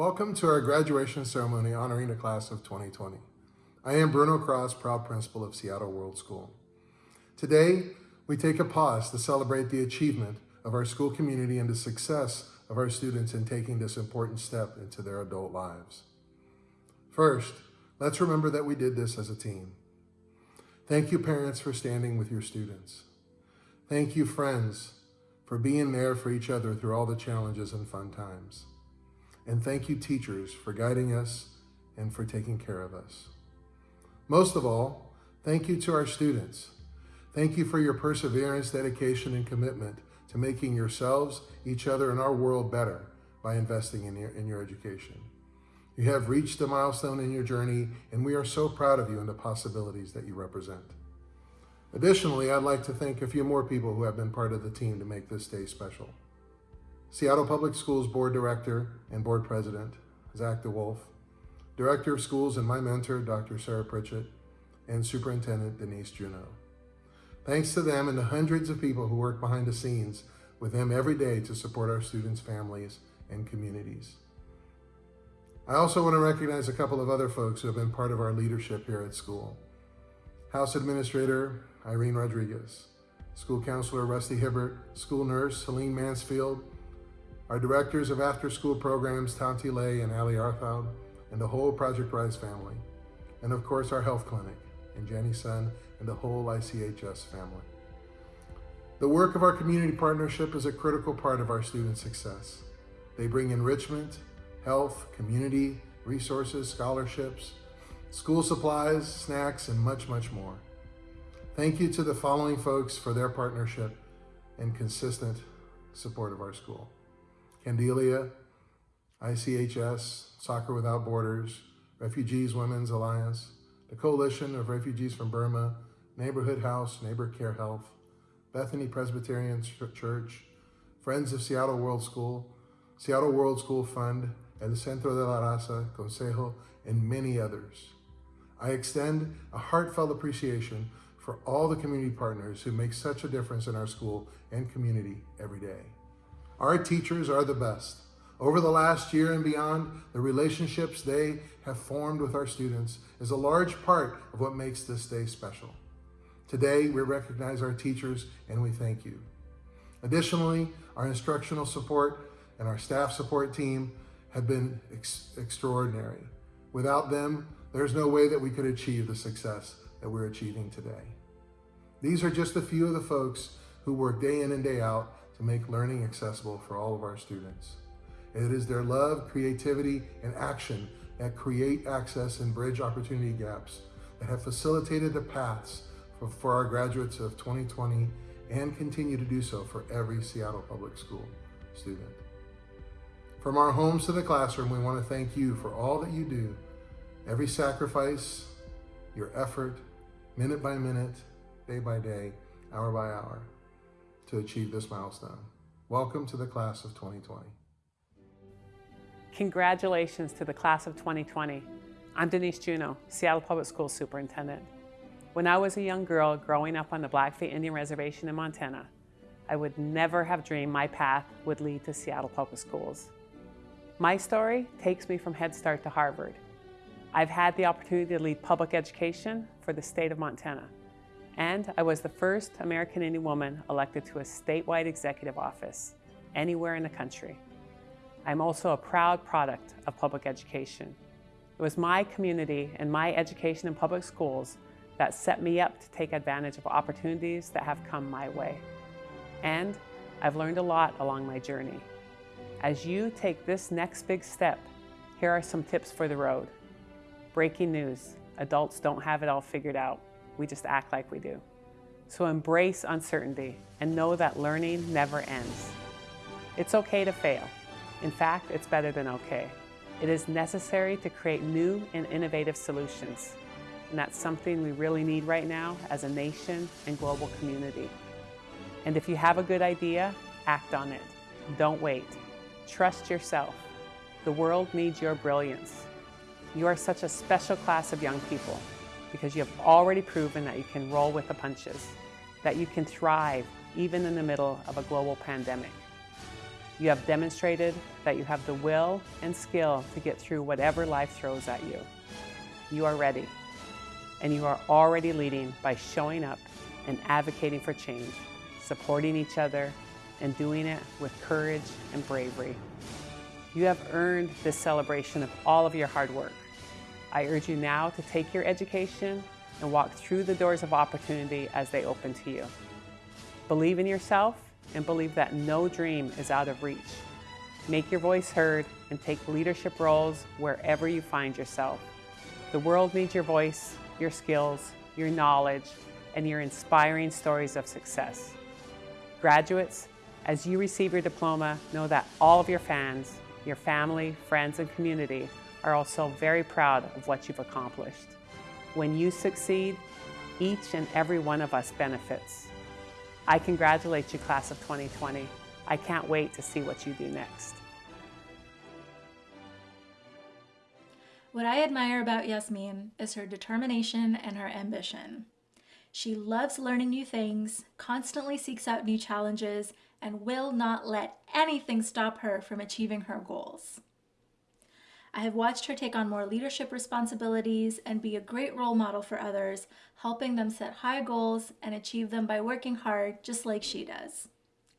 Welcome to our graduation ceremony honoring the class of 2020. I am Bruno Cross, proud principal of Seattle World School. Today, we take a pause to celebrate the achievement of our school community and the success of our students in taking this important step into their adult lives. First, let's remember that we did this as a team. Thank you, parents, for standing with your students. Thank you, friends, for being there for each other through all the challenges and fun times. And thank you, teachers, for guiding us and for taking care of us. Most of all, thank you to our students. Thank you for your perseverance, dedication, and commitment to making yourselves, each other, and our world better by investing in your, in your education. You have reached a milestone in your journey, and we are so proud of you and the possibilities that you represent. Additionally, I'd like to thank a few more people who have been part of the team to make this day special. Seattle Public Schools Board Director and Board President, Zach DeWolf, Director of Schools and my mentor, Dr. Sarah Pritchett, and Superintendent Denise Juneau. Thanks to them and the hundreds of people who work behind the scenes with them every day to support our students' families and communities. I also want to recognize a couple of other folks who have been part of our leadership here at school. House Administrator Irene Rodriguez, School Counselor Rusty Hibbert, School Nurse Helene Mansfield, our directors of after-school programs, Tanti Lay and Ali Arthaud, and the whole Project Rise family. And of course, our health clinic, and Jenny Sun, and the whole ICHS family. The work of our community partnership is a critical part of our student success. They bring enrichment, health, community, resources, scholarships, school supplies, snacks, and much, much more. Thank you to the following folks for their partnership and consistent support of our school. Kandelia, ICHS, Soccer Without Borders, Refugees Women's Alliance, the Coalition of Refugees from Burma, Neighborhood House, Neighbor Care Health, Bethany Presbyterian Church, Friends of Seattle World School, Seattle World School Fund, El Centro de la Raza, Consejo, and many others. I extend a heartfelt appreciation for all the community partners who make such a difference in our school and community every day. Our teachers are the best. Over the last year and beyond, the relationships they have formed with our students is a large part of what makes this day special. Today, we recognize our teachers and we thank you. Additionally, our instructional support and our staff support team have been ex extraordinary. Without them, there's no way that we could achieve the success that we're achieving today. These are just a few of the folks who work day in and day out to make learning accessible for all of our students. It is their love, creativity, and action that create access and bridge opportunity gaps that have facilitated the paths for, for our graduates of 2020 and continue to do so for every Seattle Public School student. From our homes to the classroom, we want to thank you for all that you do, every sacrifice, your effort, minute by minute, day by day, hour by hour to achieve this milestone. Welcome to the class of 2020. Congratulations to the class of 2020. I'm Denise Juneau, Seattle Public Schools Superintendent. When I was a young girl growing up on the Blackfeet Indian Reservation in Montana, I would never have dreamed my path would lead to Seattle Public Schools. My story takes me from Head Start to Harvard. I've had the opportunity to lead public education for the state of Montana and I was the first American Indian woman elected to a statewide executive office anywhere in the country. I'm also a proud product of public education. It was my community and my education in public schools that set me up to take advantage of opportunities that have come my way. And I've learned a lot along my journey. As you take this next big step, here are some tips for the road. Breaking news, adults don't have it all figured out. We just act like we do. So embrace uncertainty and know that learning never ends. It's okay to fail. In fact, it's better than okay. It is necessary to create new and innovative solutions. And that's something we really need right now as a nation and global community. And if you have a good idea, act on it. Don't wait. Trust yourself. The world needs your brilliance. You are such a special class of young people because you have already proven that you can roll with the punches, that you can thrive even in the middle of a global pandemic. You have demonstrated that you have the will and skill to get through whatever life throws at you. You are ready, and you are already leading by showing up and advocating for change, supporting each other, and doing it with courage and bravery. You have earned this celebration of all of your hard work. I urge you now to take your education and walk through the doors of opportunity as they open to you. Believe in yourself and believe that no dream is out of reach. Make your voice heard and take leadership roles wherever you find yourself. The world needs your voice, your skills, your knowledge, and your inspiring stories of success. Graduates, as you receive your diploma, know that all of your fans, your family, friends, and community are also very proud of what you've accomplished. When you succeed, each and every one of us benefits. I congratulate you, class of 2020. I can't wait to see what you do next. What I admire about Yasmin is her determination and her ambition. She loves learning new things, constantly seeks out new challenges, and will not let anything stop her from achieving her goals. I have watched her take on more leadership responsibilities and be a great role model for others, helping them set high goals and achieve them by working hard just like she does.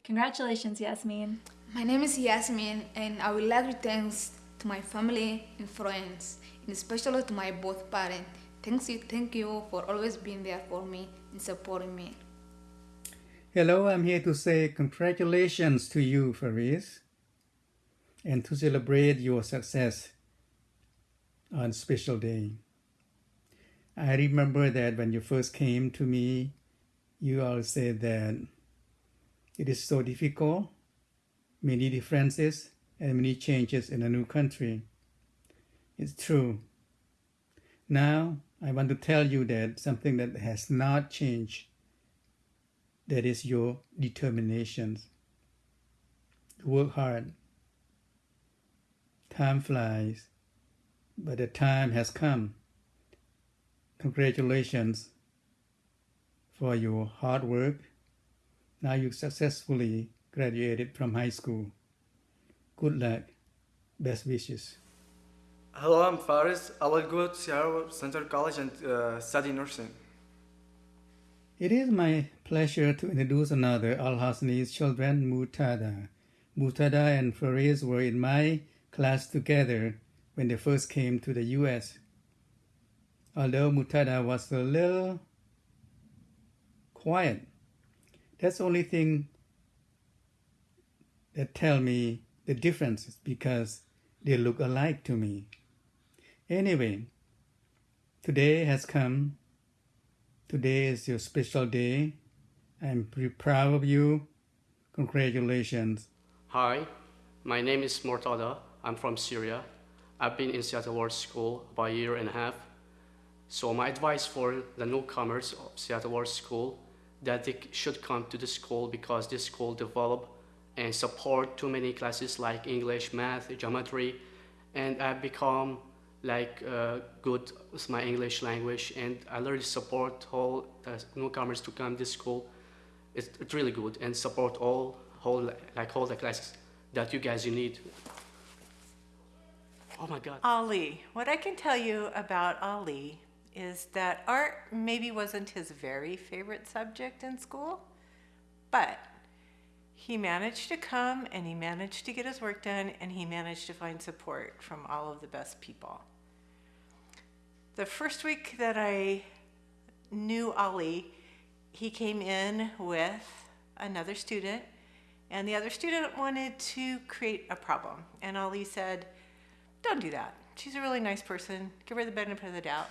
Congratulations, Yasmin. My name is Yasmin, and I would like to thank to my family and friends, and especially to my both parents. Thanks you, thank you for always being there for me and supporting me. Hello, I'm here to say congratulations to you, Faris, and to celebrate your success on special day. I remember that when you first came to me, you all said that it is so difficult, many differences, and many changes in a new country. It's true. Now, I want to tell you that something that has not changed, that is your determination. Work hard. Time flies, but the time has come. Congratulations for your hard work. Now you successfully graduated from high school. Good luck. Best wishes. Hello, I'm Faris. I will go to Seattle Central College and uh, study nursing. It is my pleasure to introduce another Al Hasni's children, Mutada. Mutada and Faris were in my class together when they first came to the US. Although Mutada was a little quiet, that's the only thing that tell me the difference is because they look alike to me. Anyway, today has come. Today is your special day. I'm pretty proud of you. Congratulations. Hi, my name is Mortada. I'm from Syria. I've been in Seattle World School about a year and a half. So my advice for the newcomers of Seattle World School that they should come to the school because this school develop and support too many classes like English, math, geometry, and I've become like uh, good with my English language and I really support all the newcomers to come to this school. It's, it's really good and support all whole like all the classes that you guys you need. Oh my God. Ali. What I can tell you about Ali is that art maybe wasn't his very favorite subject in school, but he managed to come and he managed to get his work done and he managed to find support from all of the best people. The first week that I knew Ali, he came in with another student and the other student wanted to create a problem. And Ali said, don't do that. She's a really nice person. Give her the benefit of the doubt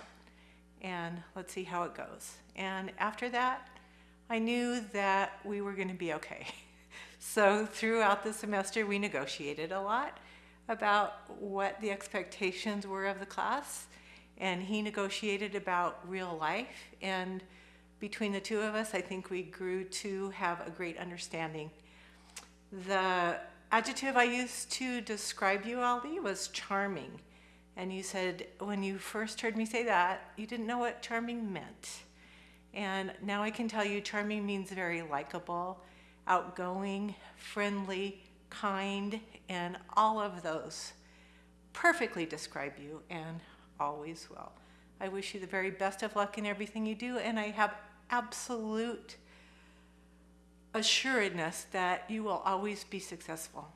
and let's see how it goes. And after that, I knew that we were going to be okay. so throughout the semester, we negotiated a lot about what the expectations were of the class, and he negotiated about real life. And between the two of us, I think we grew to have a great understanding. The adjective I used to describe you, Ali, was charming. And you said, when you first heard me say that, you didn't know what charming meant. And now I can tell you charming means very likable, outgoing, friendly, kind, and all of those perfectly describe you and always will. I wish you the very best of luck in everything you do, and I have absolute assuredness that you will always be successful.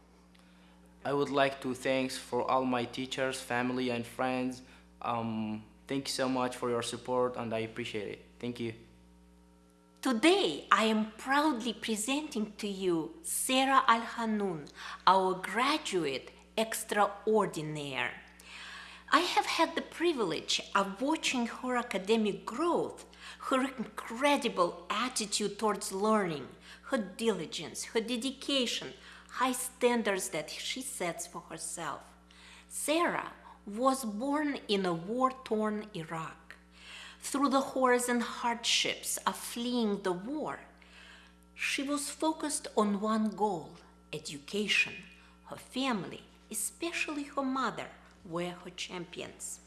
I would like to thanks for all my teachers, family, and friends. Um, thank you so much for your support, and I appreciate it. Thank you. Today, I am proudly presenting to you Sarah Al Hanoun, our graduate extraordinaire. I have had the privilege of watching her academic growth, her incredible attitude towards learning, her diligence, her dedication, high standards that she sets for herself. Sarah was born in a war torn Iraq. Through the horrors and hardships of fleeing the war, she was focused on one goal education. Her family, especially her mother, were her champions.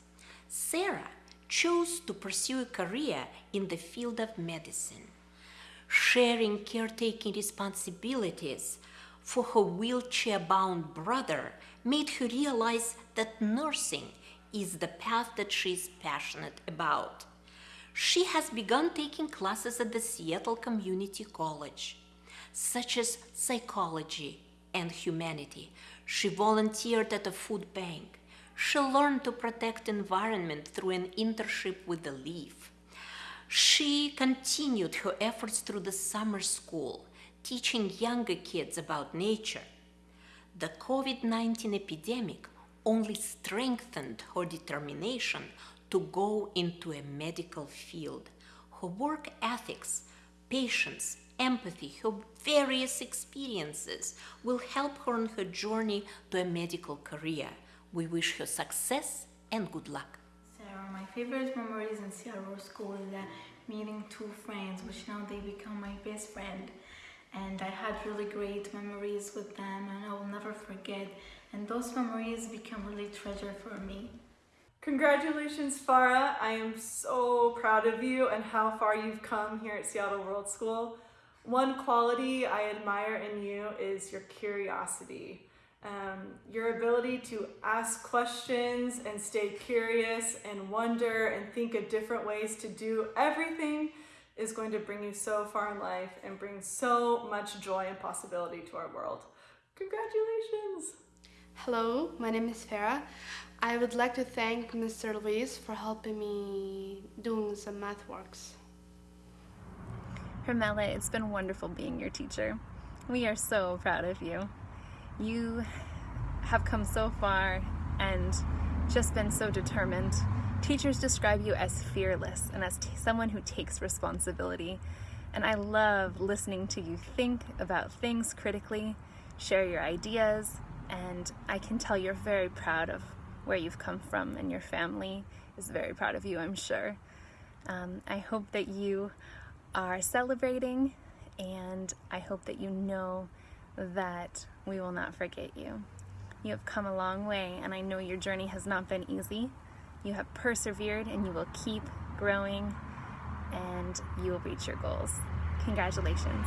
Sarah chose to pursue a career in the field of medicine, sharing caretaking responsibilities for her wheelchair bound brother made her realize that nursing is the path that she is passionate about. She has begun taking classes at the Seattle Community College, such as psychology and humanity. She volunteered at a food bank. She learned to protect the environment through an internship with the Leaf. She continued her efforts through the summer school, teaching younger kids about nature. The COVID 19 epidemic only strengthened her determination to go into a medical field. Her work ethics, patience, empathy, her various experiences will help her on her journey to a medical career. We wish her success and good luck. Sarah, my favorite memories in Seattle World School is that meeting two friends, which now they become my best friend. And I had really great memories with them and I will never forget. And those memories become really treasure for me. Congratulations, Farah. I am so proud of you and how far you've come here at Seattle World School. One quality I admire in you is your curiosity. Um, your ability to ask questions and stay curious and wonder and think of different ways to do everything is going to bring you so far in life and bring so much joy and possibility to our world. Congratulations! Hello, my name is Farah. I would like to thank Mr. Luis for helping me doing some math works. Hermela, it's been wonderful being your teacher. We are so proud of you. You have come so far and just been so determined. Teachers describe you as fearless and as someone who takes responsibility. And I love listening to you think about things critically, share your ideas, and I can tell you're very proud of where you've come from and your family is very proud of you, I'm sure. Um, I hope that you are celebrating and I hope that you know that we will not forget you. You have come a long way and I know your journey has not been easy. You have persevered and you will keep growing and you will reach your goals. Congratulations.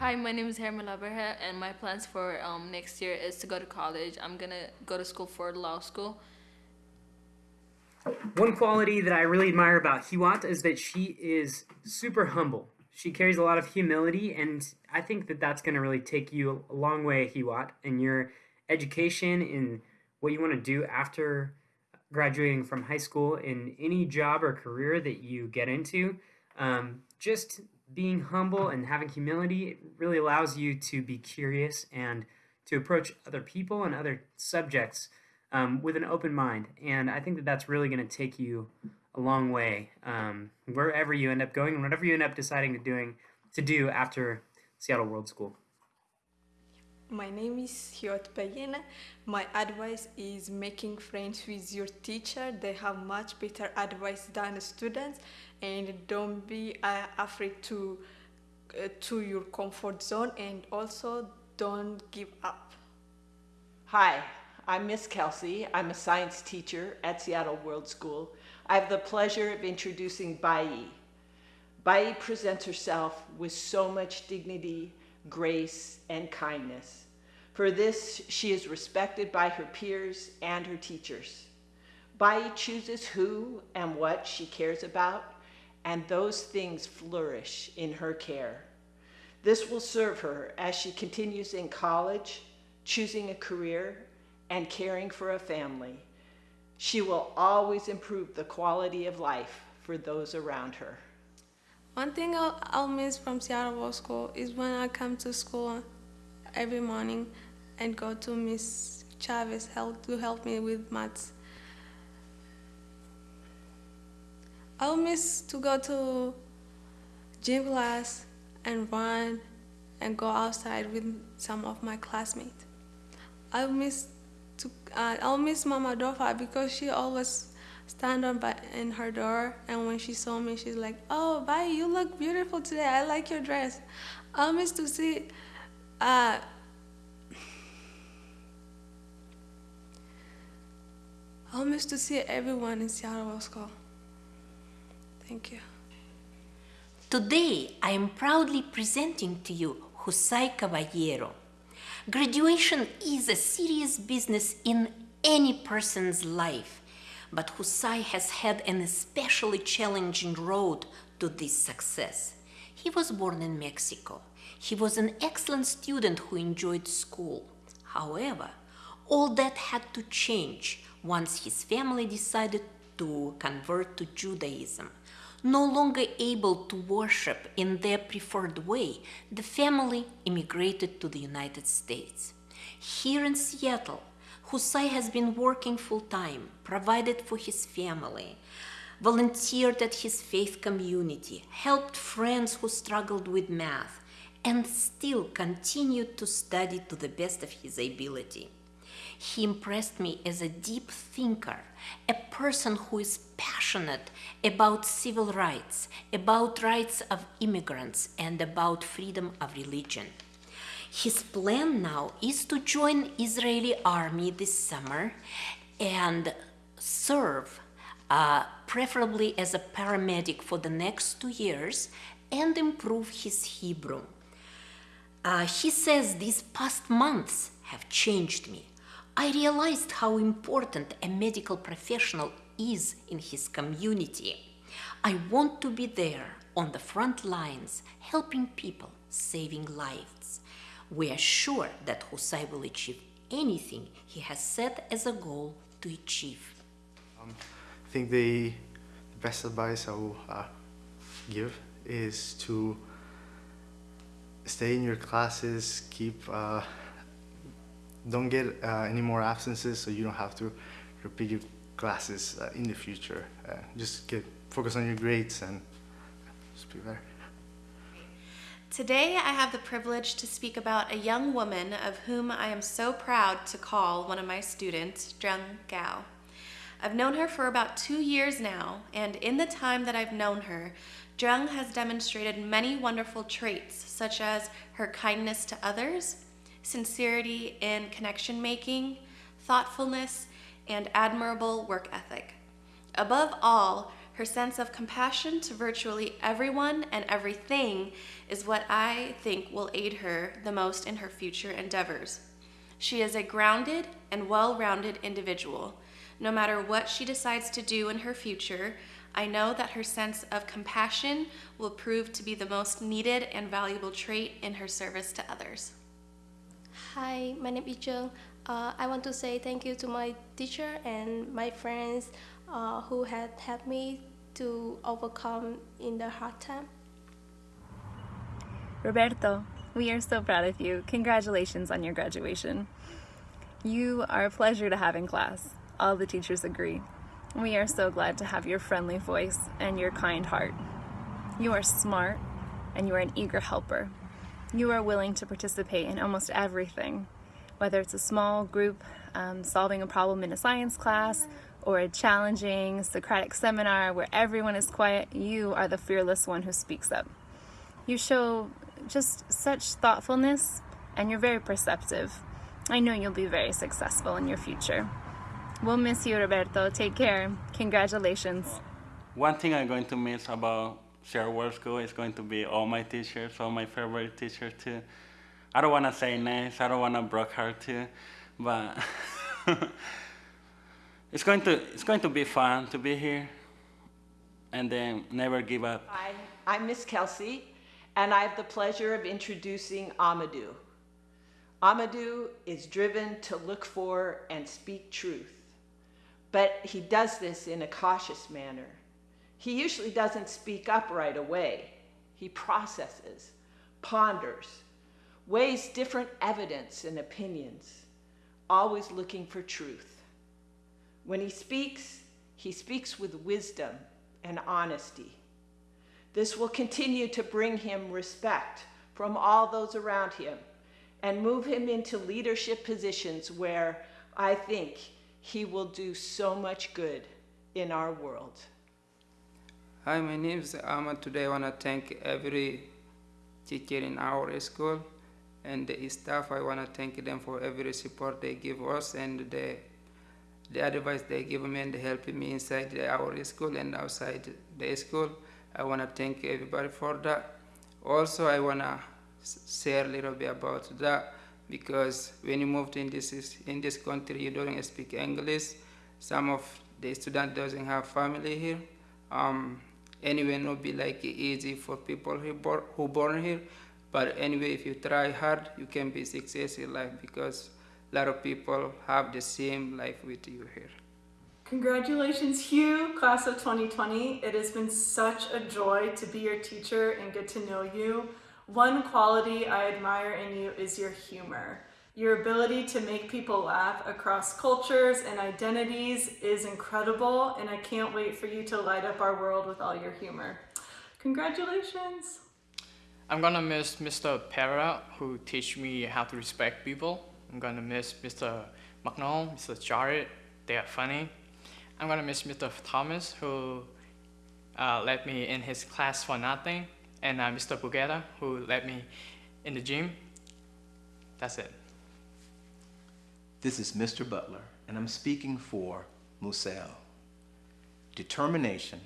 Hi, my name is Hermela Berhe, and my plans for um, next year is to go to college. I'm gonna go to school for law school. One quality that I really admire about Hiwat is that she is super humble. She carries a lot of humility, and I think that that's going to really take you a long way, Hiwat, in your education, in what you want to do after graduating from high school, in any job or career that you get into. Um, just being humble and having humility really allows you to be curious and to approach other people and other subjects um, with an open mind. And I think that that's really going to take you a long way um, wherever you end up going and whatever you end up deciding to doing to do after Seattle World School. My name is Hiot Bayena. My advice is making friends with your teacher. They have much better advice than students, and don't be uh, afraid to uh, to your comfort zone, and also don't give up. Hi, I'm Miss Kelsey. I'm a science teacher at Seattle World School. I have the pleasure of introducing Bai. Bai presents herself with so much dignity, grace, and kindness. For this, she is respected by her peers and her teachers. Bai chooses who and what she cares about, and those things flourish in her care. This will serve her as she continues in college, choosing a career, and caring for a family. She will always improve the quality of life for those around her. One thing I'll, I'll miss from Seattle World School is when I come to school every morning and go to Miss Chavez help, to help me with maths. I'll miss to go to gym class and run and go outside with some of my classmates. I'll miss to uh, I'll miss Mama Dofa because she always stand by in her door and when she saw me she's like, "Oh, bye, you look beautiful today. I like your dress." I'll miss to see uh, I'll miss to see everyone in Seattle School. Thank you. Today, I am proudly presenting to you José Caballero. Graduation is a serious business in any person's life, but José has had an especially challenging road to this success. He was born in Mexico. He was an excellent student who enjoyed school. However, all that had to change once his family decided to convert to Judaism. No longer able to worship in their preferred way, the family immigrated to the United States. Here in Seattle, José has been working full time, provided for his family, volunteered at his faith community, helped friends who struggled with math, and still continued to study to the best of his ability. He impressed me as a deep thinker, a person who is passionate about civil rights, about rights of immigrants, and about freedom of religion. His plan now is to join Israeli army this summer and serve uh, preferably as a paramedic for the next two years and improve his Hebrew. Uh, he says these past months have changed me. I realized how important a medical professional is in his community. I want to be there on the front lines, helping people, saving lives. We are sure that José will achieve anything he has set as a goal to achieve. Um, I think the best advice I will uh, give is to stay in your classes, keep uh, don't get uh, any more absences so you don't have to repeat your classes uh, in the future. Uh, just get focus on your grades and just be better. Today I have the privilege to speak about a young woman of whom I am so proud to call one of my students, Zheng Gao. I've known her for about two years now, and in the time that I've known her, Zheng has demonstrated many wonderful traits, such as her kindness to others, sincerity in connection making, thoughtfulness, and admirable work ethic. Above all, her sense of compassion to virtually everyone and everything is what I think will aid her the most in her future endeavors. She is a grounded and well rounded individual. No matter what she decides to do in her future, I know that her sense of compassion will prove to be the most needed and valuable trait in her service to others. Hi, my name is Zheng. Uh, I want to say thank you to my teacher and my friends uh, who had helped me to overcome in the hard time. Roberto, we are so proud of you. Congratulations on your graduation. You are a pleasure to have in class. All the teachers agree. We are so glad to have your friendly voice and your kind heart. You are smart and you are an eager helper. You are willing to participate in almost everything, whether it's a small group um, solving a problem in a science class or a challenging Socratic seminar where everyone is quiet, you are the fearless one who speaks up. You show just such thoughtfulness and you're very perceptive. I know you'll be very successful in your future. We'll miss you, Roberto. Take care. Congratulations. One thing I'm going to miss about Seattle World School is going to be all my teachers, all my favorite teachers too. I don't want to say names. I don't want to break her too, but it's going to it's going to be fun to be here, and then never give up. Hi, I'm Miss Kelsey, and I have the pleasure of introducing Amadou. Amadou is driven to look for and speak truth, but he does this in a cautious manner. He usually doesn't speak up right away. He processes, ponders, weighs different evidence and opinions, always looking for truth. When he speaks, he speaks with wisdom and honesty. This will continue to bring him respect from all those around him and move him into leadership positions where I think he will do so much good in our world. Hi, my name is Ahmad. Today I want to thank every teacher in our school and the staff. I want to thank them for every support they give us and the, the advice they give me and helping me inside our school and outside the school. I want to thank everybody for that. Also, I want to share a little bit about that because when you moved in this in this country, you don't speak English. Some of the student doesn't have family here. Um, anyway, not be like easy for people who born here. But anyway, if you try hard, you can be successful in life because a lot of people have the same life with you here. Congratulations, Hugh, class of 2020. It has been such a joy to be your teacher and get to know you. One quality I admire in you is your humor. Your ability to make people laugh across cultures and identities is incredible, and I can't wait for you to light up our world with all your humor. Congratulations! I'm gonna miss Mr. Pera, who teach me how to respect people. I'm gonna miss Mr. McNall, Mr. Jarrett, they are funny. I'm gonna miss Mr. Thomas, who uh, let me in his class for nothing and uh, Mr. Bugetta, who led me in the gym. That's it. This is Mr. Butler, and I'm speaking for Musel. Determination,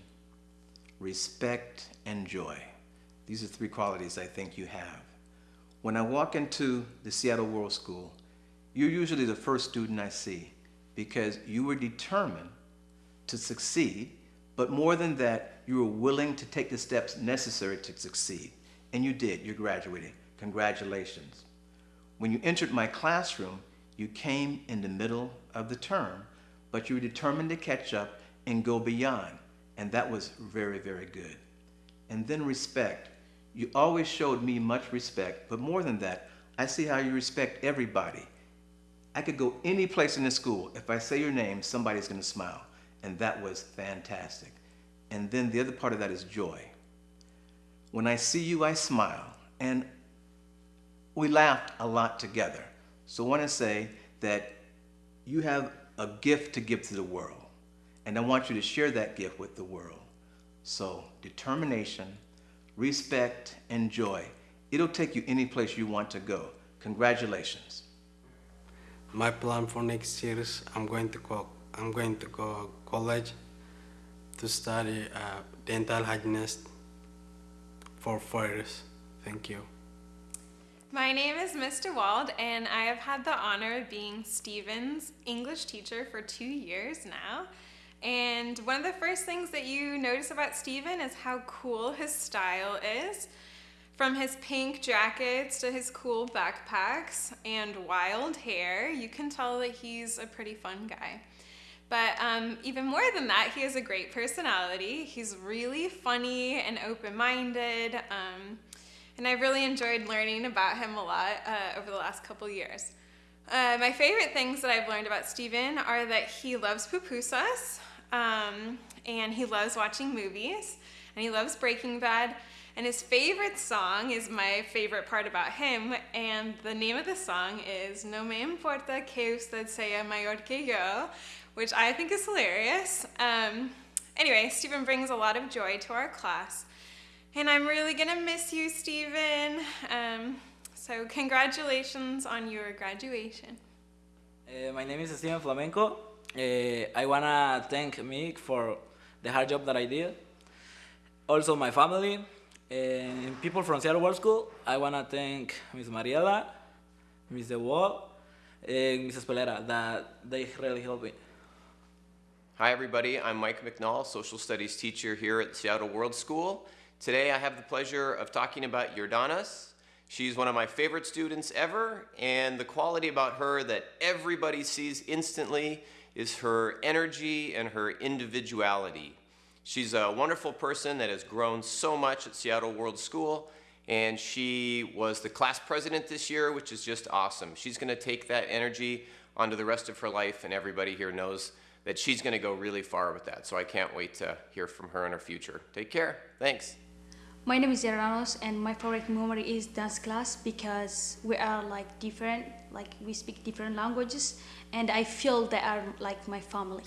respect, and joy. These are three qualities I think you have. When I walk into the Seattle World School, you're usually the first student I see because you were determined to succeed but more than that, you were willing to take the steps necessary to succeed. And you did. you're graduating. Congratulations. When you entered my classroom, you came in the middle of the term, but you were determined to catch up and go beyond. And that was very, very good. And then respect. You always showed me much respect, but more than that, I see how you respect everybody. I could go any place in the school. If I say your name, somebody's going to smile and that was fantastic. And then the other part of that is joy. When I see you, I smile, and we laughed a lot together. So I want to say that you have a gift to give to the world, and I want you to share that gift with the world. So determination, respect, and joy. It'll take you any place you want to go. Congratulations. My plan for next year is I'm going to go I'm going to go college to study uh, dental hygienist for four years. Thank you. My name is Mr. Wald, and I have had the honor of being Steven's English teacher for two years now. And one of the first things that you notice about Steven is how cool his style is. From his pink jackets to his cool backpacks and wild hair, you can tell that he's a pretty fun guy. But um, even more than that, he has a great personality. He's really funny and open-minded. Um, and I've really enjoyed learning about him a lot uh, over the last couple years. Uh, my favorite things that I've learned about Steven are that he loves pupusas, um, and he loves watching movies, and he loves Breaking Bad, and his favorite song is my favorite part about him, and the name of the song is No me importa que usted sea mayor que yo, which I think is hilarious. Um, anyway, Stephen brings a lot of joy to our class. And I'm really gonna miss you, Stephen. Um, so congratulations on your graduation. Uh, my name is Stephen Flamenco. Uh, I wanna thank Mick for the hard job that I did. Also my family. Uh, And people from Seattle World School, I want to thank Ms. Mariela, Ms. Wall, and Mrs. Pelera that they really helped me. Hi, everybody. I'm Mike McNall, social studies teacher here at Seattle World School. Today, I have the pleasure of talking about Jordanas. She's one of my favorite students ever, and the quality about her that everybody sees instantly is her energy and her individuality. She's a wonderful person that has grown so much at Seattle World School, and she was the class president this year, which is just awesome. She's going to take that energy onto the rest of her life, and everybody here knows that she's going to go really far with that. So I can't wait to hear from her in her future. Take care. Thanks. My name is Gerardos and my favorite memory is dance class because we are like different, like we speak different languages and I feel they are like my family.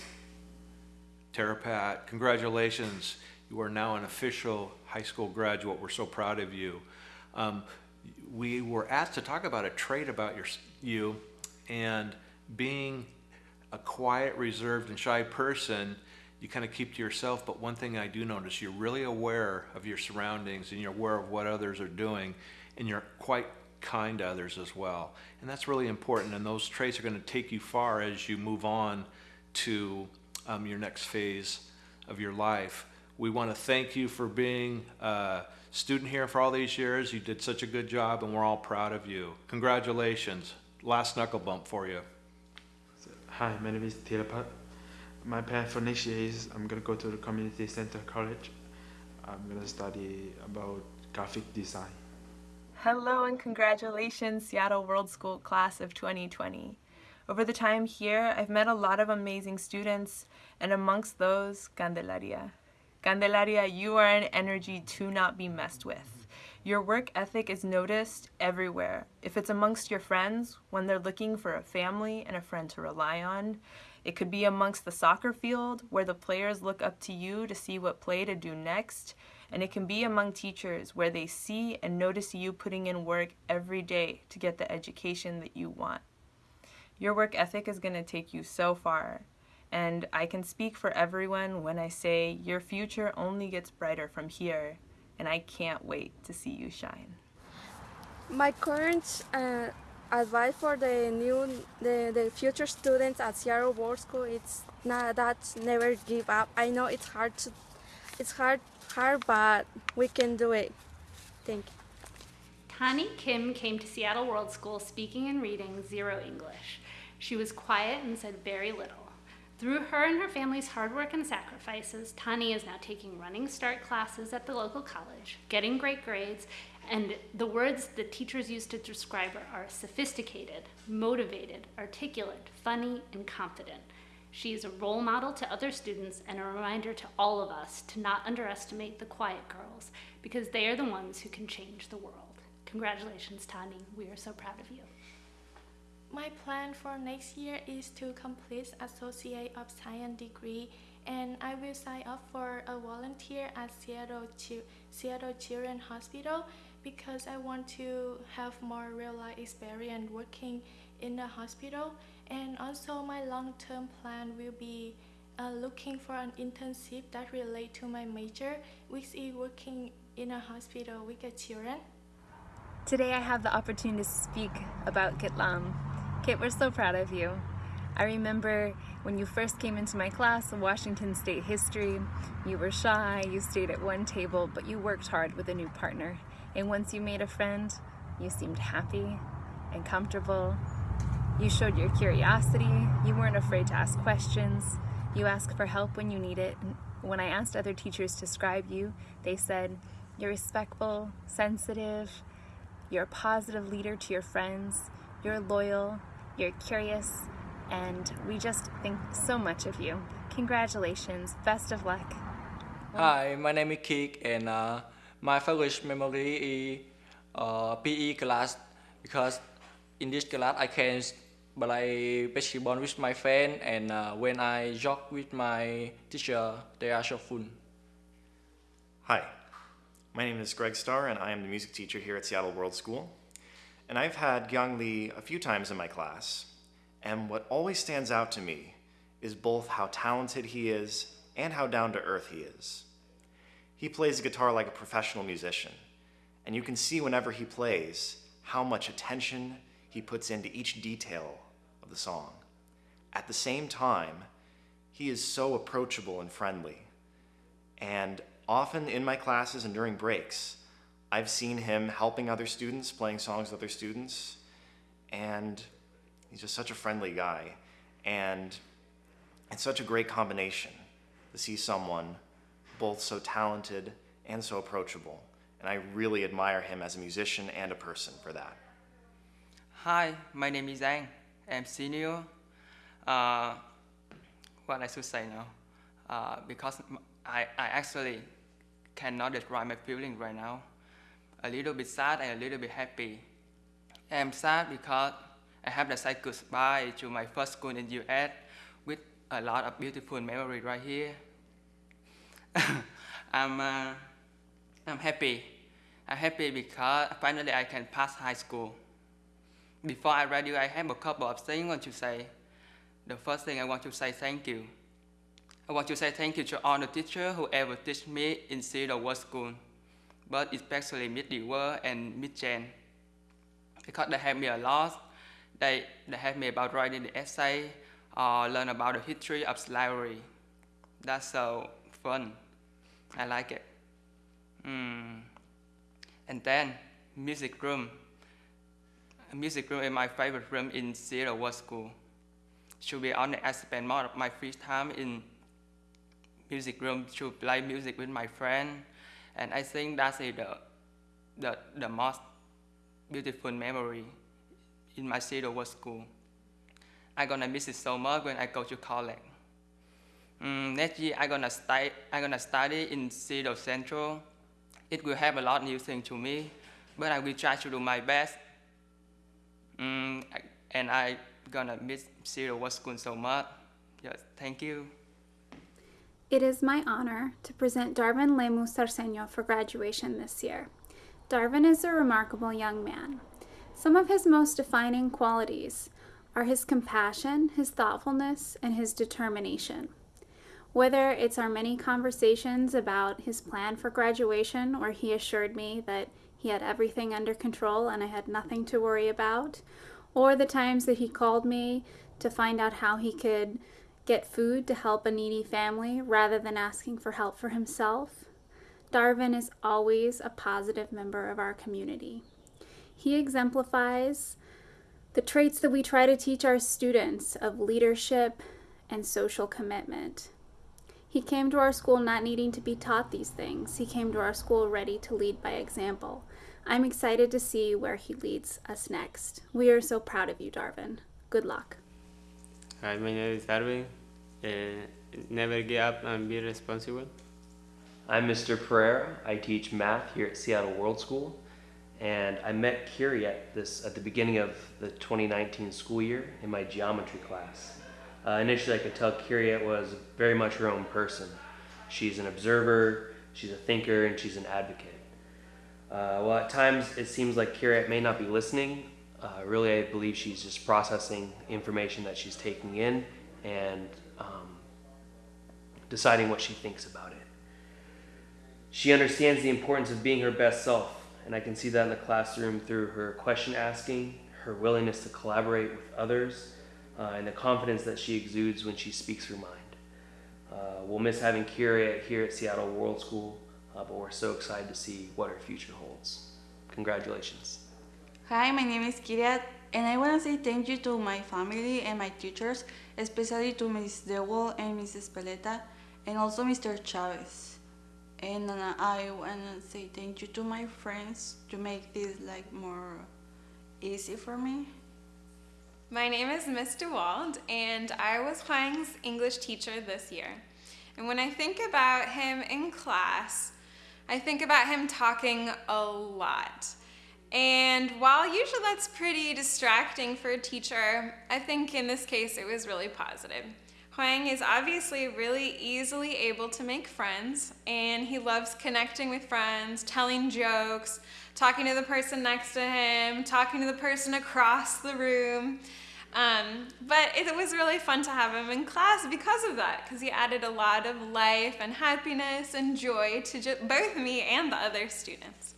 Tarapat, congratulations. You are now an official high school graduate. We're so proud of you. Um, we were asked to talk about a trait about your, you and being a quiet, reserved, and shy person you kind of keep to yourself. But one thing I do notice, you're really aware of your surroundings and you're aware of what others are doing, and you're quite kind to others as well. And that's really important. And those traits are going to take you far as you move on to um, your next phase of your life. We want to thank you for being a student here for all these years. You did such a good job, and we're all proud of you. Congratulations. Last knuckle bump for you. Hi, my name is Thirapat my plan for next year is I'm gonna go to the community center college. I'm gonna study about graphic design. Hello and congratulations, Seattle World School class of 2020. Over the time here, I've met a lot of amazing students, and amongst those, Candelaria. Candelaria, you are an energy to not be messed with. Your work ethic is noticed everywhere. If it's amongst your friends, when they're looking for a family and a friend to rely on, it could be amongst the soccer field where the players look up to you to see what play to do next. And it can be among teachers where they see and notice you putting in work every day to get the education that you want. Your work ethic is going to take you so far. And I can speak for everyone when I say your future only gets brighter from here. And I can't wait to see you shine. My current uh, advice for the new the, the future students at Seattle World School it's not that never give up. I know it's hard to it's hard hard but we can do it. Thank you. Tani Kim came to Seattle World School speaking and reading zero English. She was quiet and said very little. Through her and her family's hard work and sacrifices, Tani is now taking running start classes at the local college, getting great grades, and the words the teachers use to describe her are sophisticated, motivated, articulate, funny, and confident. She is a role model to other students and a reminder to all of us to not underestimate the quiet girls because they are the ones who can change the world. Congratulations, Tani. We are so proud of you. My plan for next year is to complete Associate of Science degree and I will sign up for a volunteer at Seattle, Seattle Children's Hospital because I want to have more real life experience working in the hospital and also my long-term plan will be uh, looking for an internship that relate to my major which is working in a hospital with children. Today I have the opportunity to speak about Kitlam. Kit, we're so proud of you. I remember when you first came into my class of Washington State history, you were shy, you stayed at one table, but you worked hard with a new partner. And once you made a friend, you seemed happy and comfortable. You showed your curiosity. You weren't afraid to ask questions. You asked for help when you need it. When I asked other teachers to describe you, they said, you're respectful, sensitive, you're a positive leader to your friends, you're loyal, you're curious, and we just think so much of you. Congratulations, best of luck. Hi, my name is Kik and uh, my favorite memory is uh, PE class because in this class I can play basketball with my friend and uh, when I jog with my teacher, they are so fun. Hi, my name is Greg Starr and I am the music teacher here at Seattle World School. And I've had Gyang Lee a few times in my class. And what always stands out to me is both how talented he is and how down to earth he is. He plays guitar like a professional musician, and you can see whenever he plays how much attention he puts into each detail of the song. At the same time, he is so approachable and friendly. And often in my classes and during breaks, I've seen him helping other students, playing songs with other students, and he's just such a friendly guy. And it's such a great combination to see someone both so talented and so approachable. And I really admire him as a musician and a person for that. Hi, my name is Zhang. I'm senior. Uh, what I should say now, uh, because I, I actually cannot describe my feeling right now. A little bit sad and a little bit happy. I'm sad because I have to say goodbye to my first school in US with a lot of beautiful memory right here. I'm, uh, I'm happy. I'm happy because finally I can pass high school. Before I graduate, I have a couple of things I want to say. The first thing I want to say thank you. I want to say thank you to all the teachers who ever teach me in Seattle World School, but especially Miss Dewar and Miss Jen, because they helped me a lot. They, they helped me about writing the essay or learn about the history of slavery. That's so fun. I like it. Mm. And then, music room. Music room is my favorite room in Seattle World School. To be honest, I spend more of my free time in music room to play music with my friend. And I think that's the, the, the most beautiful memory in my Seattle World School. I'm gonna miss it so much when I go to college. Mm, next year, I'm gonna, stay, I'm gonna study in Seattle Central. It will have a lot of new things to me, but I will try to do my best. Mm, and I'm gonna miss Seattle World School so much. Yes, thank you. It is my honor to present Darwin Lemus Sarceño for graduation this year. Darwin is a remarkable young man. Some of his most defining qualities are his compassion, his thoughtfulness, and his determination. Whether it's our many conversations about his plan for graduation, where he assured me that he had everything under control and I had nothing to worry about, or the times that he called me to find out how he could get food to help a needy family rather than asking for help for himself, Darwin is always a positive member of our community. He exemplifies the traits that we try to teach our students of leadership and social commitment. He came to our school not needing to be taught these things. He came to our school ready to lead by example. I'm excited to see where he leads us next. We are so proud of you, Darvin. Good luck. Hi, my name is Darvin. Uh, never give up and be responsible. I'm Mr. Pereira. I teach math here at Seattle World School. And I met Kiri at, this, at the beginning of the 2019 school year in my geometry class. Uh, initially, I could tell Kiri was very much her own person. She's an observer, she's a thinker, and she's an advocate. Uh, at times it seems like Kiri may not be listening. Uh, really, I believe she's just processing information that she's taking in and um, deciding what she thinks about it. She understands the importance of being her best self, and I can see that in the classroom through her question asking, her willingness to collaborate with others, uh, and the confidence that she exudes when she speaks her mind. Uh, we'll miss having Kira here at Seattle World School, uh, but we're so excited to see what her future holds. Congratulations. Hi, my name is Kiria, and I want to say thank you to my family and my teachers, especially to Ms. Dewell and Mrs. Peleta, and also Mr. Chavez. And uh, I want to say thank you to my friends to make this like more easy for me. My name is Miss DeWald, and I was Huang's English teacher this year. And when I think about him in class, I think about him talking a lot. And while usually that's pretty distracting for a teacher, I think in this case it was really positive. Huang is obviously really easily able to make friends, and he loves connecting with friends, telling jokes, talking to the person next to him, talking to the person across the room. Um, but it was really fun to have him in class because of that, because he added a lot of life and happiness and joy to both me and the other students.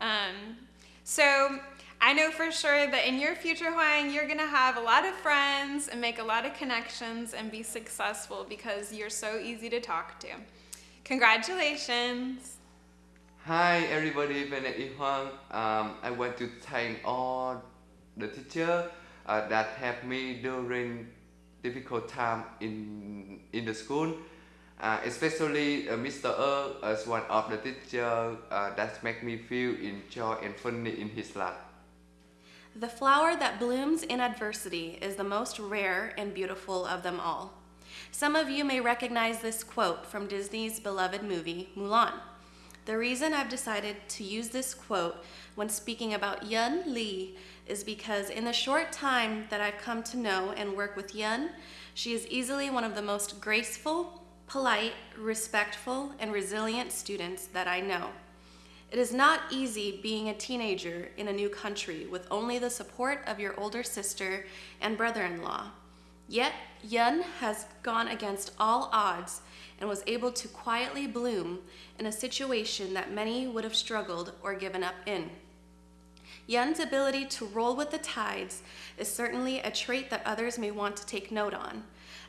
Um, so I know for sure that in your future, Huang, you're going to have a lot of friends and make a lot of connections and be successful because you're so easy to talk to. Congratulations. Hi everybody, is Huang. Um, I want to thank all the teacher uh, that helped me during difficult time in in the school. Uh, especially uh, Mr. Er as one of the teacher uh, that make me feel enjoy and funny in his life. The flower that blooms in adversity is the most rare and beautiful of them all. Some of you may recognize this quote from Disney's beloved movie, Mulan. The reason I've decided to use this quote when speaking about Yun Li is because in the short time that I've come to know and work with Yun, she is easily one of the most graceful, polite, respectful, and resilient students that I know. It is not easy being a teenager in a new country with only the support of your older sister and brother-in-law. Yet, Yun has gone against all odds and was able to quietly bloom in a situation that many would have struggled or given up in. Yun's ability to roll with the tides is certainly a trait that others may want to take note on,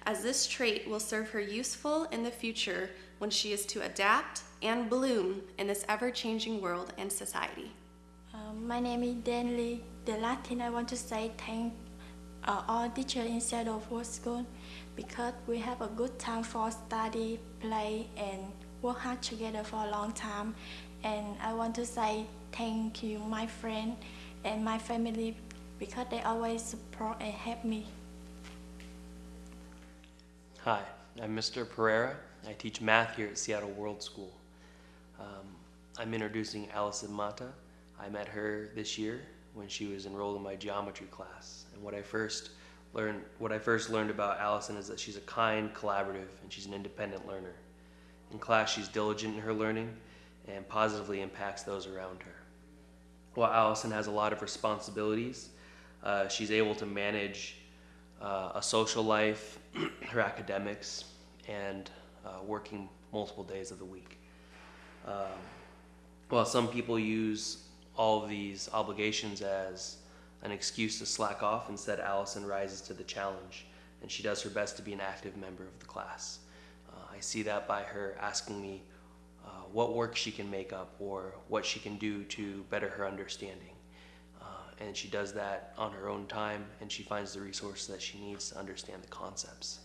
as this trait will serve her useful in the future when she is to adapt and bloom in this ever-changing world and society. Um, my name is Dan Lee. The last thing I want to say thank uh, all teachers inside of World School because we have a good time for study, play, and work hard together for a long time. And I want to say thank you, my friend and my family, because they always support and help me. Hi, I'm Mr. Pereira. I teach math here at Seattle World School. Um, I'm introducing Allison Mata. I met her this year when she was enrolled in my geometry class. And what I first learned, what I first learned about Allison is that she's a kind, collaborative, and she's an independent learner. In class, she's diligent in her learning and positively impacts those around her. While Allison has a lot of responsibilities, uh, she's able to manage uh, a social life, her academics, and uh, working multiple days of the week. Um, while some people use all of these obligations as an excuse to slack off, instead Allison rises to the challenge and she does her best to be an active member of the class. Uh, I see that by her asking me uh, what work she can make up or what she can do to better her understanding. Uh, and she does that on her own time and she finds the resources that she needs to understand the concepts.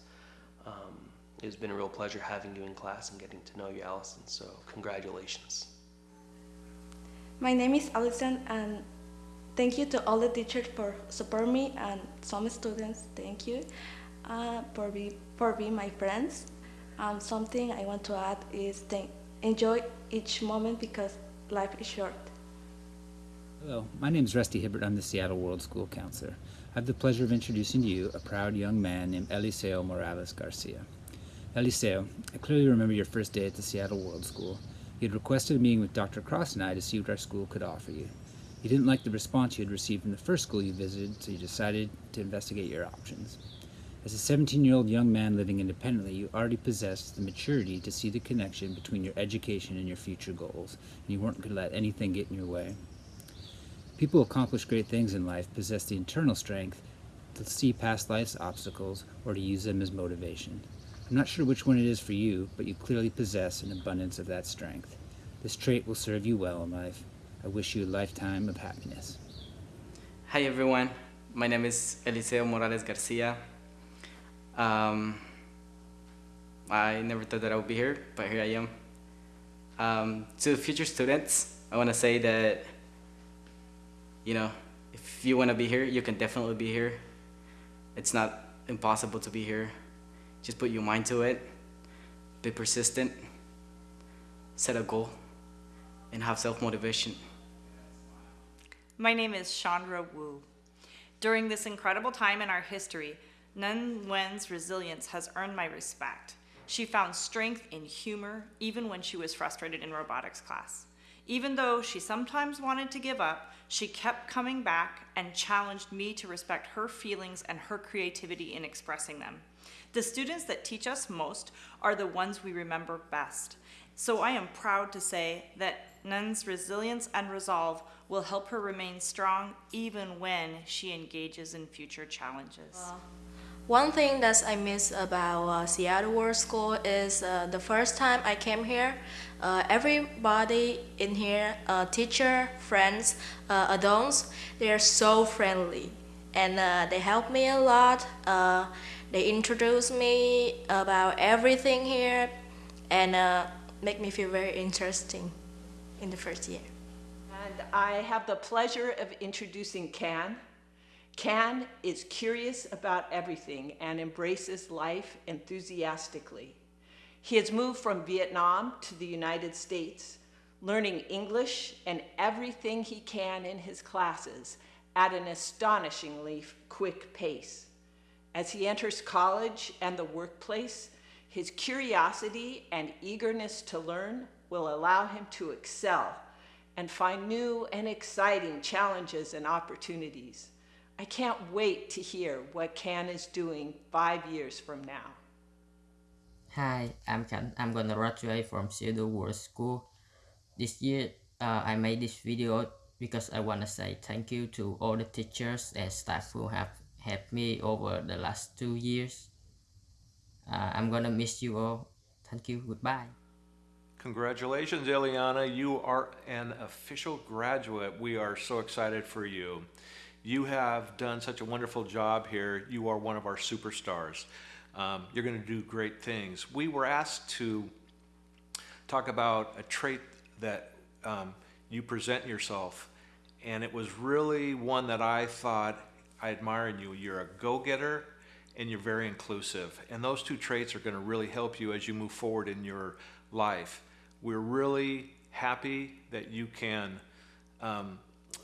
Um, it's been a real pleasure having you in class and getting to know you, Allison, so congratulations. My name is Allison, and thank you to all the teachers for supporting me and some students. Thank you uh, for be for being my friends. Um, something I want to add is thank, enjoy each moment because life is short. Hello, my name is Rusty Hibbert. I'm the Seattle World School Counselor. I have the pleasure of introducing to you a proud young man named Eliseo Morales Garcia. Eliseo, I clearly remember your first day at the Seattle World School. You had requested a meeting with Dr. Cross and I to see what our school could offer you. You didn't like the response you had received from the first school you visited, so you decided to investigate your options. As a 17 year old young man living independently, you already possessed the maturity to see the connection between your education and your future goals, and you weren't going to let anything get in your way. People who accomplish great things in life possess the internal strength to see past life's obstacles or to use them as motivation. I'm not sure which one it is for you, but you clearly possess an abundance of that strength. This trait will serve you well in life. I wish you a lifetime of happiness. Hi everyone, my name is Eliseo Morales Garcia. Um, I never thought that I would be here, but here I am. Um, to future students, I want to say that, you know, if you want to be here, you can definitely be here. It's not impossible to be here. Just put your mind to it, be persistent, set a goal, and have self-motivation. My name is Chandra Wu. During this incredible time in our history, Nun Wen's resilience has earned my respect. She found strength in humor even when she was frustrated in robotics class. Even though she sometimes wanted to give up, she kept coming back and challenged me to respect her feelings and her creativity in expressing them. The students that teach us most are the ones we remember best. So I am proud to say that Nun's resilience and resolve will help her remain strong even when she engages in future challenges. One thing that I miss about uh, Seattle World School is uh, the first time I came here, uh, everybody in here, uh, teacher, friends, uh, adults, they are so friendly and uh, they help me a lot. they introduce me about everything here and make me feel very interesting in the first year. And I have the pleasure of introducing Can. Can is curious about everything and embraces life enthusiastically. He has moved from Vietnam to the United States, learning English and everything he can in his classes at an astonishingly quick pace. As he enters college and the workplace, his curiosity and eagerness to learn will allow him to excel and find new and exciting challenges and opportunities. I can't wait to hear what Can is doing five years from now. Hi, I'm Can. I'm gonna graduate from Seattle World School. This year, uh, I made this video because I wanna say thank you to all the teachers and staff who have helped me over the last two years. Uh, I'm gonna miss you all. Thank you. Goodbye. Congratulations, Eliana. You are an official graduate. We are so excited for you. You have done such a wonderful job here. You are one of our superstars. Um, you're going to do great things. We were asked to talk about a trait that um, you present yourself, and it was really one that I thought I admire in you. You're a go getter and you're very inclusive. And those two traits are going to really help you as you move forward in your life. We're really happy that you can um,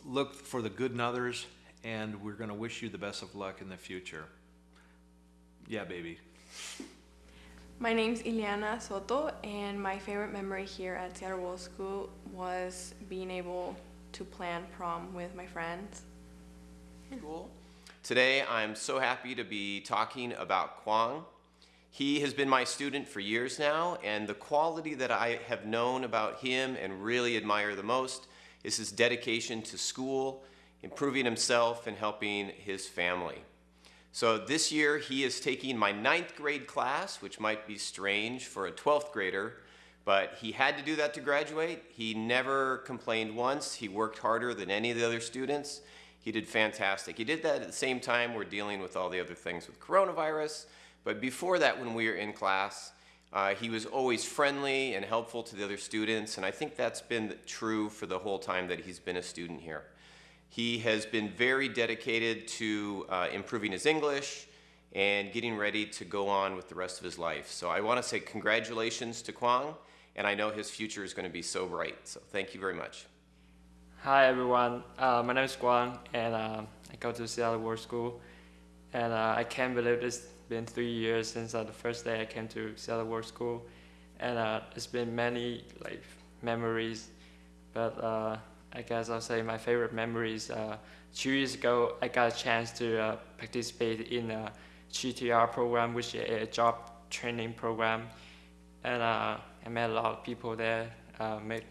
look for the good in others, and we're going to wish you the best of luck in the future. Yeah, baby. My name's Ileana Soto, and my favorite memory here at Seattle World School was being able to plan prom with my friends. Cool. Today, I'm so happy to be talking about Kwang. He has been my student for years now, and the quality that I have known about him and really admire the most is his dedication to school, improving himself, and helping his family. So this year, he is taking my ninth grade class, which might be strange for a 12th grader, but he had to do that to graduate. He never complained once. He worked harder than any of the other students. He did fantastic. He did that at the same time we're dealing with all the other things with coronavirus. But before that, when we were in class, uh, he was always friendly and helpful to the other students. And I think that's been true for the whole time that he's been a student here. He has been very dedicated to uh, improving his English and getting ready to go on with the rest of his life. So I want to say congratulations to Kwang, and I know his future is going to be so bright. So thank you very much. Hi everyone, uh, my name is Kwang, and uh, I go to Seattle World School and uh, I can't believe it's been three years since uh, the first day I came to Seattle World School and uh, it's been many like memories but I guess I'll say my favorite memories two years ago I got a chance to participate in a GTR program which is a job training program and I met a lot of people there, met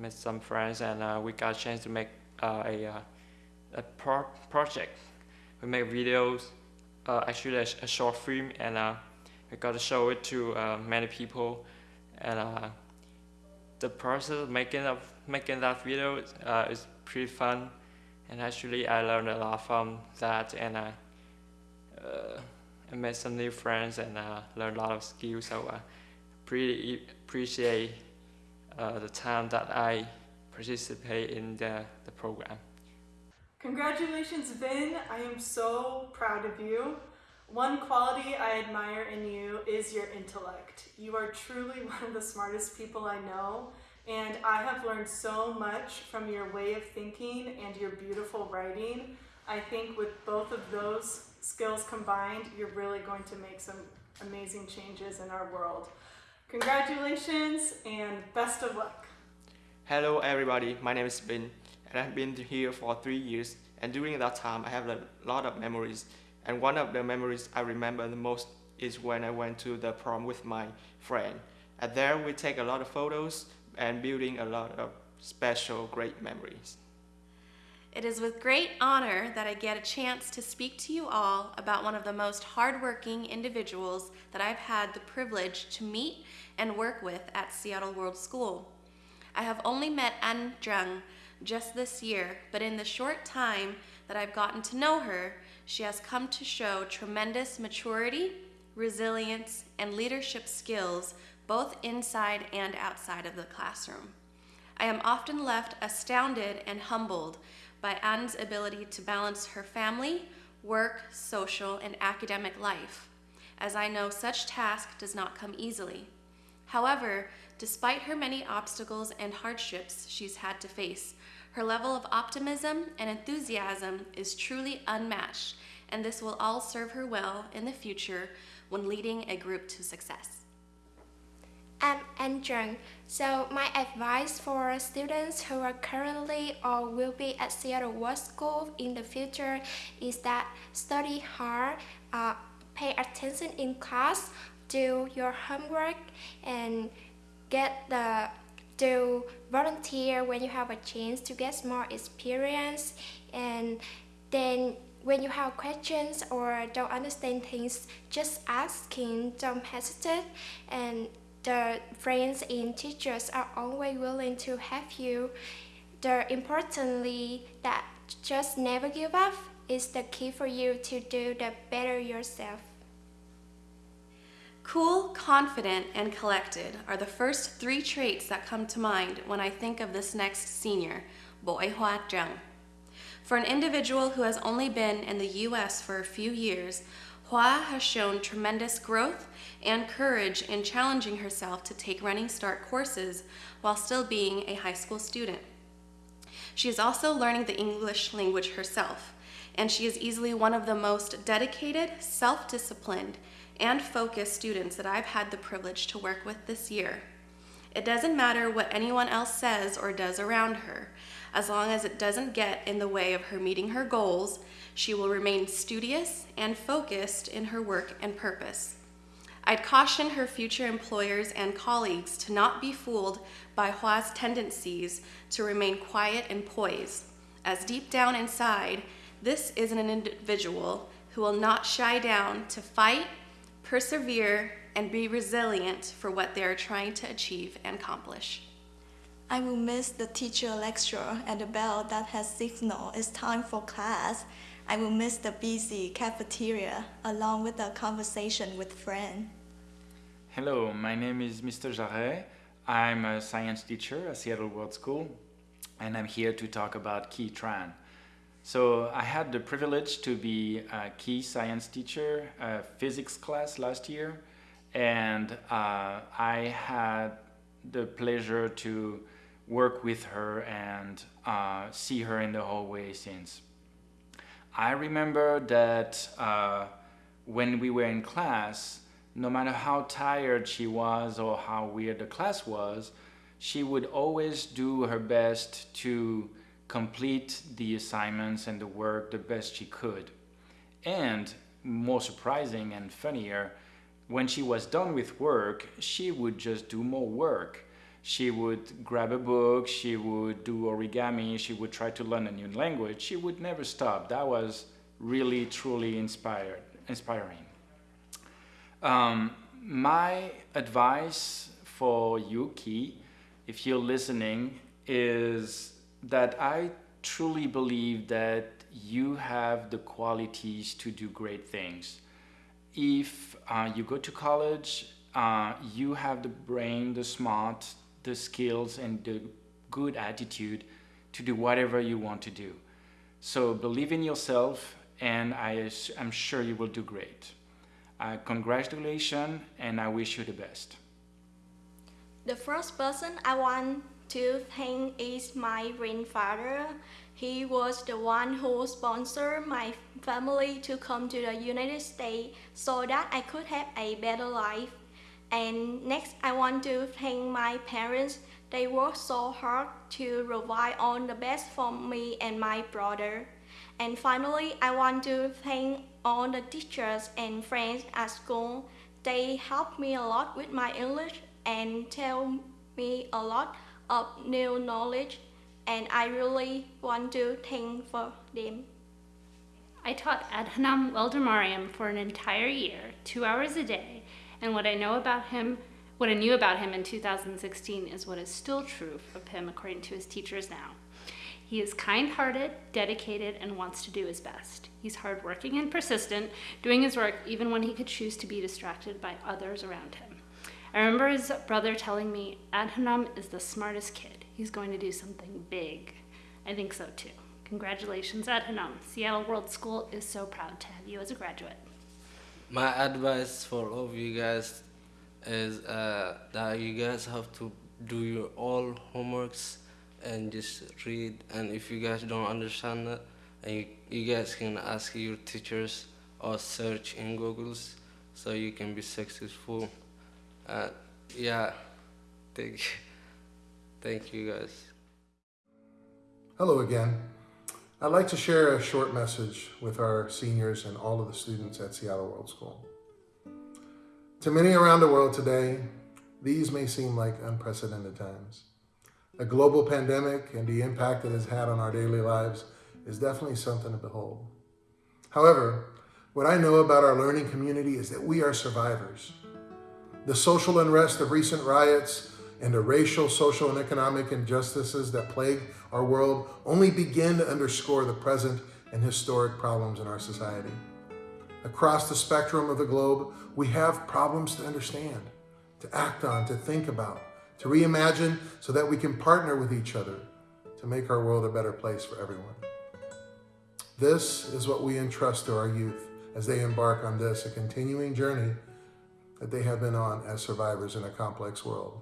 met some friends and uh, we got a chance to make uh, a, uh, a pro project. We make videos, uh, actually a, a, short film, and uh, we got to show it to many people. And the process of making, of making that video is pretty fun. And actually I learned a lot from that and I, I met some new friends and learned a lot of skills. So I pretty appreciate uh, the time that I participate in the, the program. Congratulations, Vin. I am so proud of you. One quality I admire in you is your intellect. You are truly one of the smartest people I know, and I have learned so much from your way of thinking and your beautiful writing. I think with both of those skills combined, you're really going to make some amazing changes in our world. Congratulations and best of luck. Hello everybody, my name is Ben and I've been here for three years and during that time I have a lot of memories and one of the memories I remember the most is when I went to the prom with my friend. And there we take a lot of photos and building a lot of special great memories. It is with great honor that I get a chance to speak to you all about one of the most hardworking individuals that I've had the privilege to meet and work with at Seattle World School. I have only met An Zheng just this year, but in the short time that I've gotten to know her, she has come to show tremendous maturity, resilience, and leadership skills both inside and outside of the classroom. I am often left astounded and humbled by Anne's ability to balance her family, work, social, and academic life, as I know such task does not come easily. However, despite her many obstacles and hardships she's had to face, her level of optimism and enthusiasm is truly unmatched, and this will all serve her well in the future when leading a group to success. I'm Andrew. So my advice for students who are currently or will be at Seattle World School in the future is that study hard, uh, pay attention in class, do your homework, and get the do volunteer when you have a chance to get more experience and then when you have questions or don't understand things just asking don't hesitate and the friends and teachers are always willing to help you the importantly that just never give up is the key for you to do the better yourself Cool, confident, and collected are the first three traits that come to mind when I think of this next senior, Boi Hua Zheng. For an individual who has only been in the U.S. for a few years, Hua has shown tremendous growth and courage in challenging herself to take Running Start courses while still being a high school student. She is also learning the English language herself, and she is easily one of the most dedicated, self-disciplined, and focused students that I've had the privilege to work with this year. It doesn't matter what anyone else says or does around her. As long as it doesn't get in the way of her meeting her goals, she will remain studious and focused in her work and purpose. I'd caution her future employers and colleagues to not be fooled by Hua's tendencies to remain quiet and poised, as deep down inside, this is an individual who will not shy down to fight persevere, and be resilient for what they are trying to achieve and accomplish. I will miss the teacher lecture and the bell that has signaled it's time for class. I will miss the busy cafeteria along with the conversation with friends. Hello, my name is Mr. Jarret. I'm a science teacher at Seattle World School, and I'm here to talk about Key Tran. So I had the privilege to be a key science teacher, a physics class last year, and uh, I had the pleasure to work with her and uh, see her in the hallway since. I remember that uh, when we were in class, no matter how tired she was or how weird the class was, she would always do her best to complete the assignments and the work the best she could. And more surprising and funnier, when she was done with work, she would just do more work. She would grab a book, she would do origami, she would try to learn a new language. She would never stop. That was really, truly inspired, inspiring. Um, my advice for Yuki, if you're listening, is that I truly believe that you have the qualities to do great things. If uh, you go to college, uh, you have the brain, the smart, the skills, and the good attitude to do whatever you want to do. So believe in yourself, and I am sure you will do great. Uh, congratulations, and I wish you the best. The first person I want to thank is my grandfather. He was the one who sponsored my family to come to the United States so that I could have a better life. And next, I want to thank my parents They work so hard to provide all the best for me and my brother. And finally, I want to thank all the teachers and friends at school. They helped me a lot with my English and tell me a lot of new knowledge and I really want to thank for them. I taught Adhanam Weldemariam for an entire year, two hours a day, and what I know about him, what I knew about him in 2016 is what is still true of him according to his teachers now. He is kind-hearted, dedicated, and wants to do his best. He's hardworking and persistent, doing his work even when he could choose to be distracted by others around him. I remember his brother telling me, Adhanam is the smartest kid. He's going to do something big. I think so too. Congratulations, Adhanam. Seattle World School is so proud to have you as a graduate. My advice for all of you guys is uh, that you guys have to do your all homeworks and just read. And if you guys don't understand it, and you, you guys can ask your teachers or search in Google's so you can be successful. Uh, yeah, thank, thank you guys. Hello again. I'd like to share a short message with our seniors and all of the students at Seattle World School. To many around the world today, these may seem like unprecedented times. A global pandemic and the impact it has had on our daily lives is definitely something to behold. However, what I know about our learning community is that we are survivors. The social unrest of recent riots and the racial, social, and economic injustices that plague our world only begin to underscore the present and historic problems in our society. Across the spectrum of the globe, we have problems to understand, to act on, to think about, to reimagine so that we can partner with each other to make our world a better place for everyone. This is what we entrust to our youth as they embark on this, a continuing journey that they have been on as survivors in a complex world.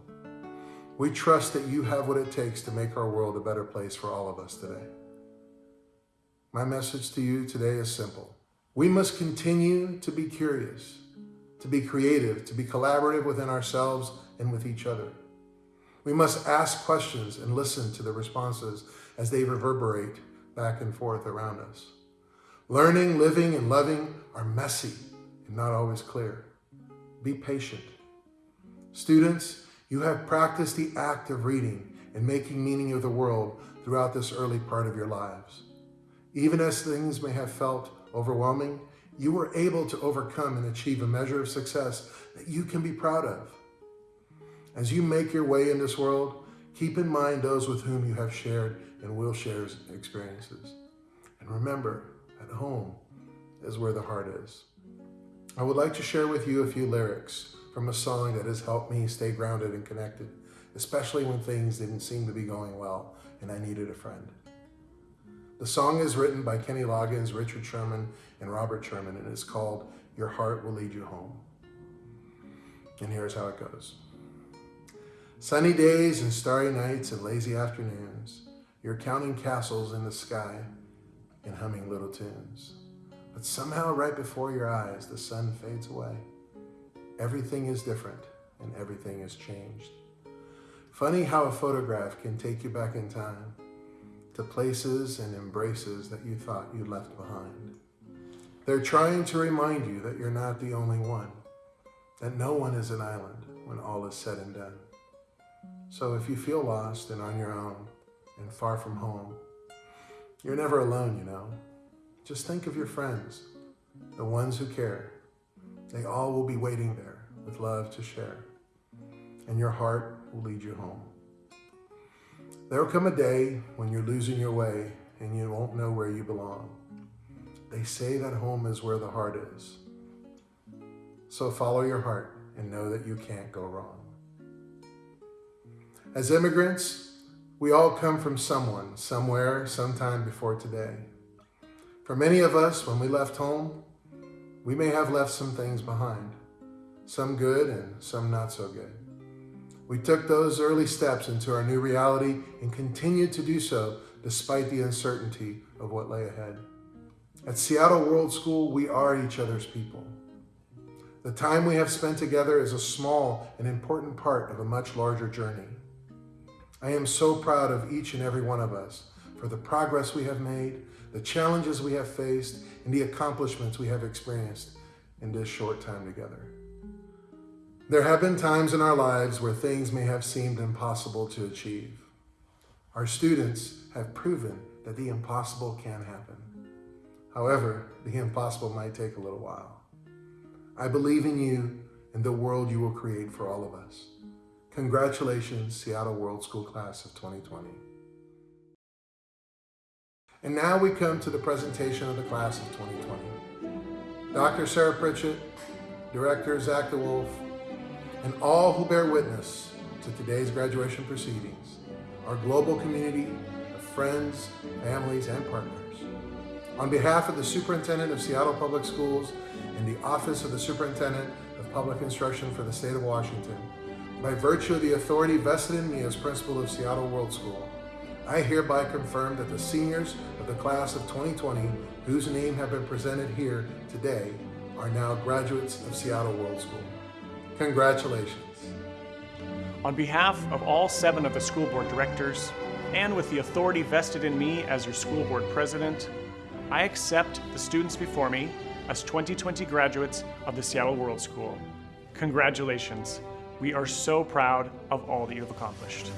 We trust that you have what it takes to make our world a better place for all of us today. My message to you today is simple. We must continue to be curious, to be creative, to be collaborative within ourselves and with each other. We must ask questions and listen to the responses as they reverberate back and forth around us. Learning, living, and loving are messy and not always clear. Be patient. Students, you have practiced the act of reading and making meaning of the world throughout this early part of your lives. Even as things may have felt overwhelming, you were able to overcome and achieve a measure of success that you can be proud of. As you make your way in this world, keep in mind those with whom you have shared and will share experiences. And remember, at home is where the heart is. I would like to share with you a few lyrics from a song that has helped me stay grounded and connected, especially when things didn't seem to be going well and I needed a friend. The song is written by Kenny Loggins, Richard Sherman, and Robert Sherman, and it's called Your Heart Will Lead You Home. And here's how it goes. Sunny days and starry nights and lazy afternoons, you're counting castles in the sky and humming little tunes. But somehow right before your eyes, the sun fades away. Everything is different and everything has changed. Funny how a photograph can take you back in time to places and embraces that you thought you left behind. They're trying to remind you that you're not the only one, that no one is an island when all is said and done. So if you feel lost and on your own and far from home, you're never alone, you know. Just think of your friends, the ones who care, they all will be waiting there with love to share, and your heart will lead you home. There will come a day when you're losing your way and you won't know where you belong. They say that home is where the heart is. So follow your heart and know that you can't go wrong. As immigrants, we all come from someone, somewhere, sometime before today. For many of us, when we left home, we may have left some things behind, some good and some not so good. We took those early steps into our new reality and continued to do so despite the uncertainty of what lay ahead. At Seattle World School, we are each other's people. The time we have spent together is a small and important part of a much larger journey. I am so proud of each and every one of us for the progress we have made, the challenges we have faced, and the accomplishments we have experienced in this short time together. There have been times in our lives where things may have seemed impossible to achieve. Our students have proven that the impossible can happen. However, the impossible might take a little while. I believe in you and the world you will create for all of us. Congratulations, Seattle World School Class of 2020. And now we come to the presentation of the Class of 2020. Dr. Sarah Pritchett, Director Zach DeWolf, and all who bear witness to today's graduation proceedings, our global community of friends, families, and partners. On behalf of the Superintendent of Seattle Public Schools and the Office of the Superintendent of Public Instruction for the State of Washington, by virtue of the authority vested in me as principal of Seattle World School, I hereby confirm that the seniors of the class of 2020, whose name have been presented here today, are now graduates of Seattle World School. Congratulations. On behalf of all seven of the school board directors, and with the authority vested in me as your school board president, I accept the students before me as 2020 graduates of the Seattle World School. Congratulations. We are so proud of all that you have accomplished.